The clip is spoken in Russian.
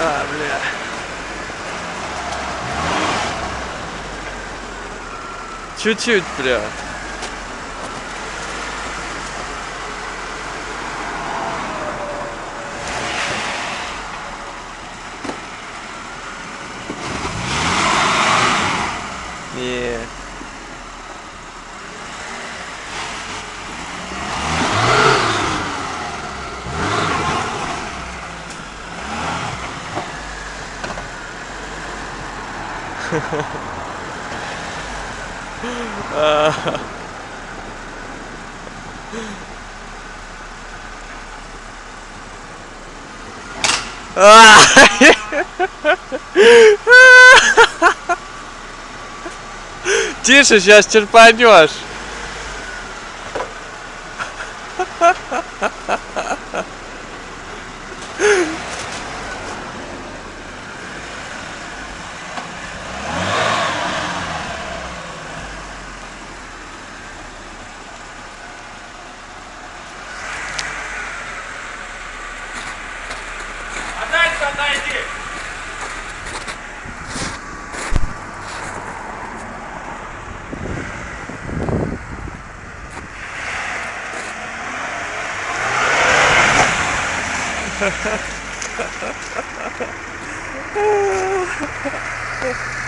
А, бля. Чуть-чуть, бля. Не. А! Тише, сейчас черпанешь. ハハハハハ!